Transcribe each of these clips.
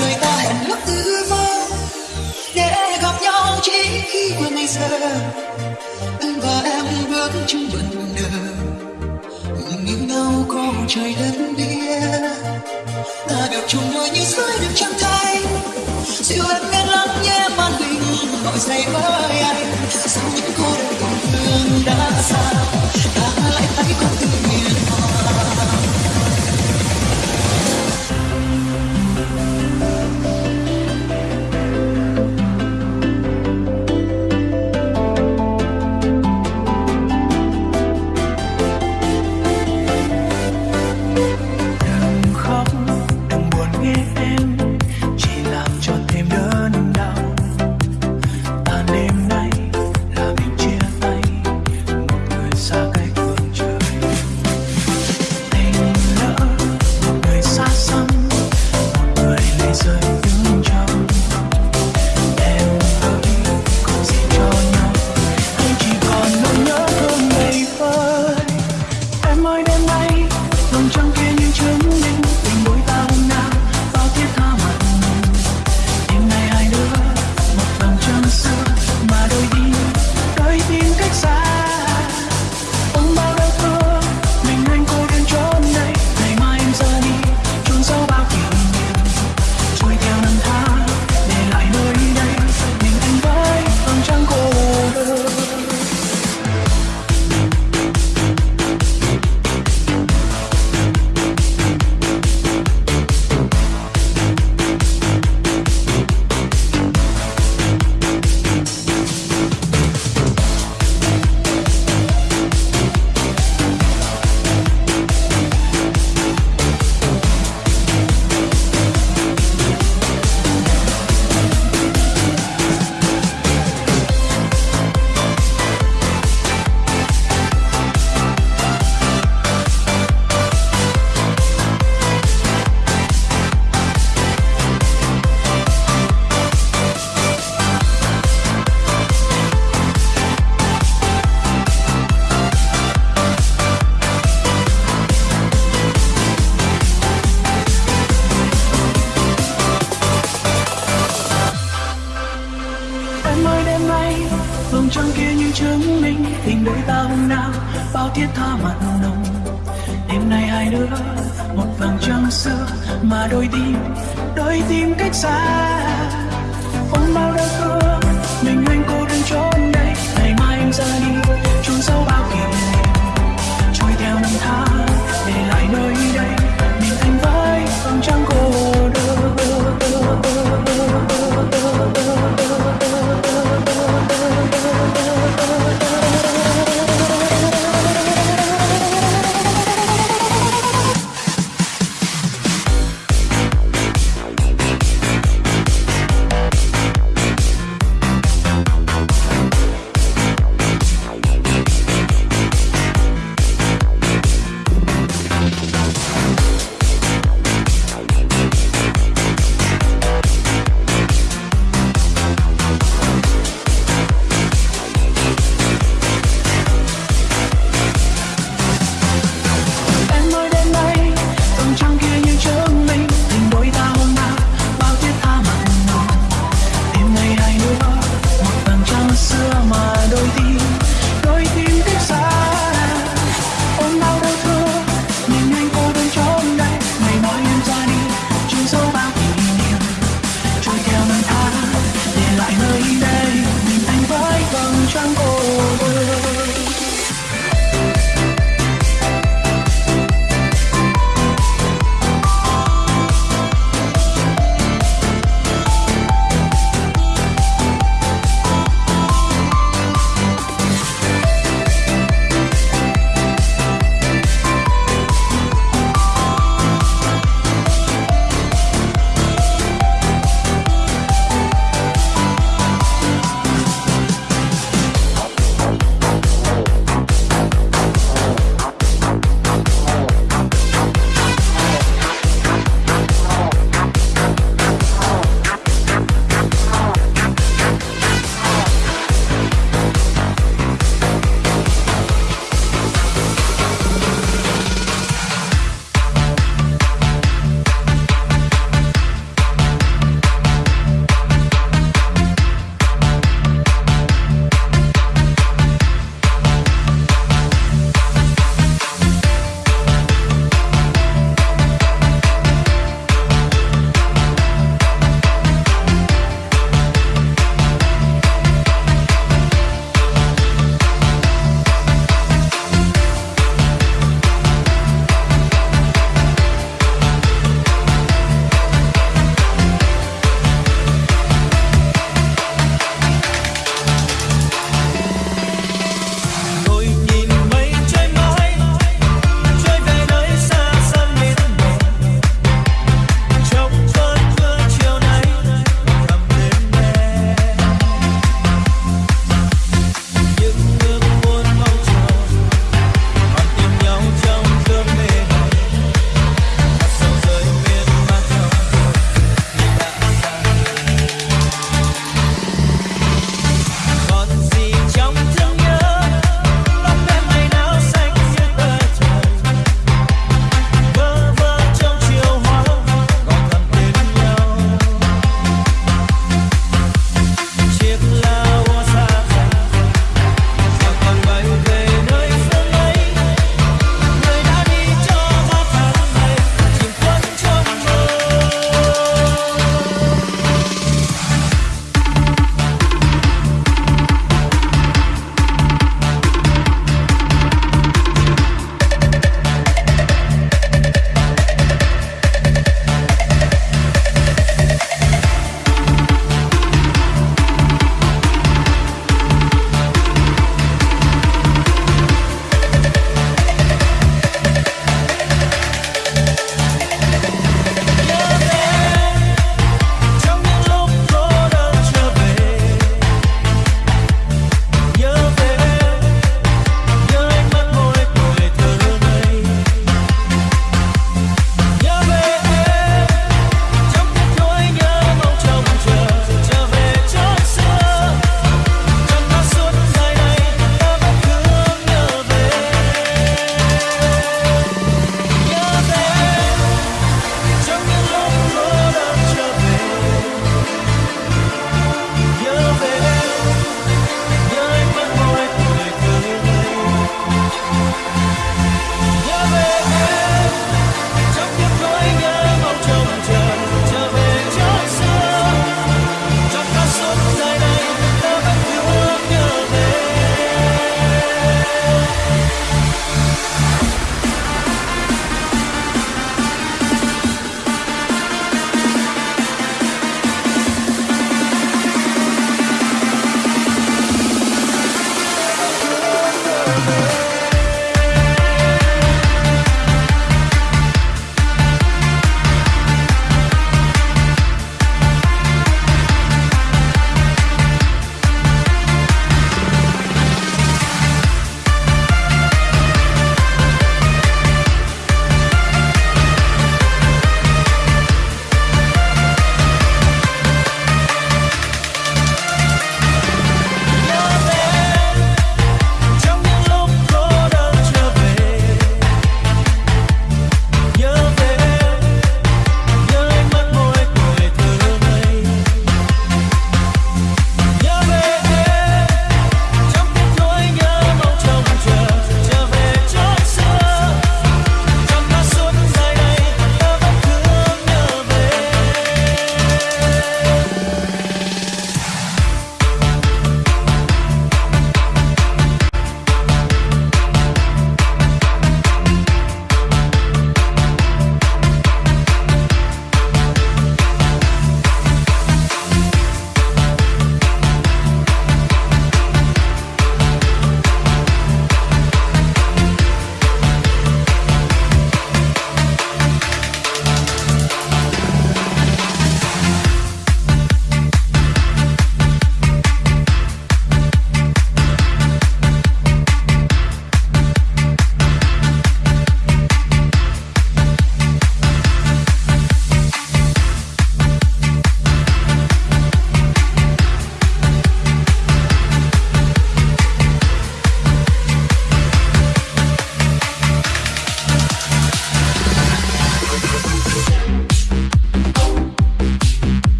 Người ta hẹn lúc tư mơ để gặp nhau chỉ khi qua ngày giờ anh và em bước chung bận nở yêu nhau có trời đất biết ta được chung đôi như dưới được trăng tay, dịu em nghe lắng nhé màn hình gọi dậy với anh. Sau những cô đơn còn thương đã xa? Ta lại thấy con tim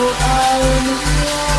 một ai nữa.